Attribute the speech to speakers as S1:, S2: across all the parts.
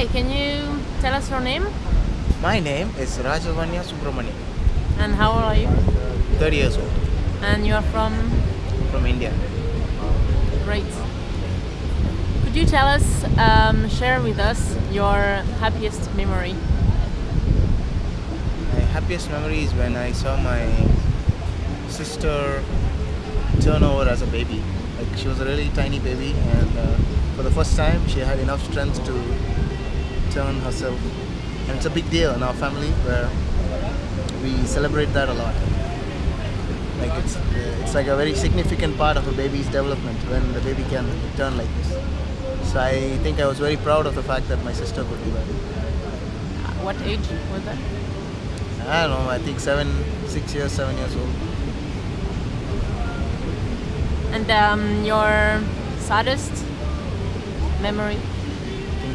S1: Hi, can you tell us your name
S2: My name is Rajavanya Subramani,
S1: and how old are you?
S2: 30 years old,
S1: And you are from
S2: from India.
S1: Great. Could you tell us, um, share with us your happiest memory?
S2: My happiest memory is when I saw my sister turn over as a baby. Like she was a really tiny baby, and uh, for the first time, she had enough strength to turn herself. And it's a big deal in our family where we celebrate that a lot. Like it's uh, it's like a very significant part of a baby's development when the baby can turn like this. So I think I was very proud of the fact that my sister could do that.
S1: What age was that?
S2: I don't know. I think seven, six years, seven years old.
S1: And um, your saddest memory?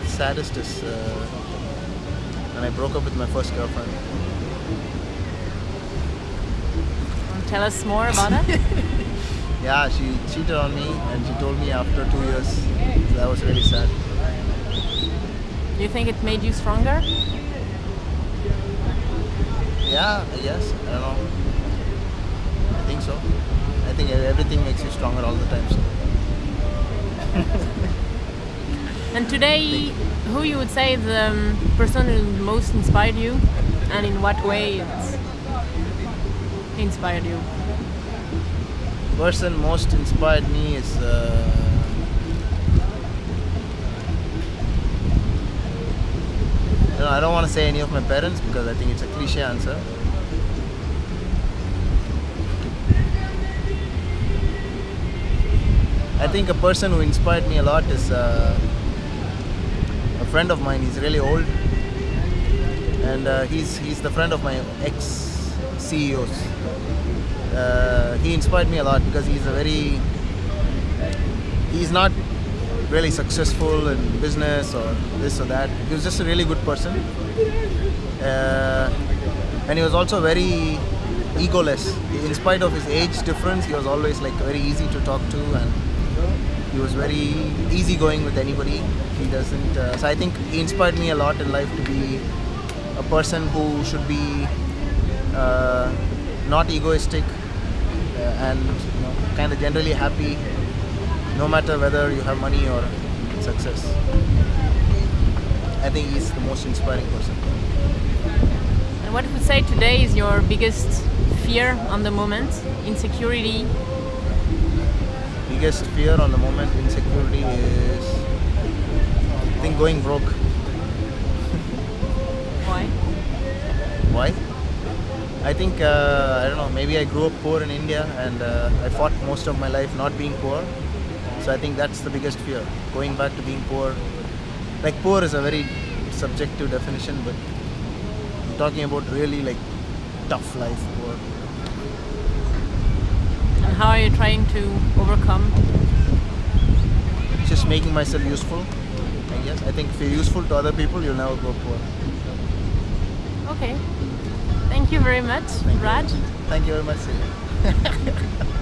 S2: I think the saddest is uh, when I broke up with my first girlfriend.
S1: Tell us more about it.
S2: Yeah, she cheated on me and she told me after two years. So that was really sad.
S1: Do you think it made you stronger?
S2: Yeah, I guess. I don't know. I think so. I think everything makes you stronger all the time. So.
S1: And today, who you would say the um, person who most inspired you, and in what way it inspired you?
S2: person most inspired me is uh, you know, I don't want to say any of my parents because I think it's a cliche answer. I think a person who inspired me a lot is uh, friend of mine. He's really old, and uh, he's he's the friend of my ex CEOs uh, he inspired me a lot because he's a very he's not really successful in business or this or that. He was just a really good person. Uh, and he was also very egoless. In spite of his age difference he was always like very easy to talk to and he was very easygoing with anybody he doesn't uh, so i think he inspired me a lot in life to be a person who should be uh, not egoistic uh, and you know, kind of generally happy no matter whether you have money or success i think he's the most inspiring person
S1: And what would you say today is your biggest fear on the moment? Insecurity?
S2: Biggest fear on the moment insecurity is i think going broke.
S1: Why?
S2: why? I think uh, i don't know maybe i grew up poor in india and uh, i fought most of my life not being poor. So i think that's the biggest fear going back to being poor. Like poor is a very subjective definition but i'm talking about really like tough life poor
S1: how are you trying to overcome?
S2: just making myself useful i guess i think if you're useful to other people you'll never go poor
S1: Okay. Thank you very much,
S2: Thank you. Thank you very much.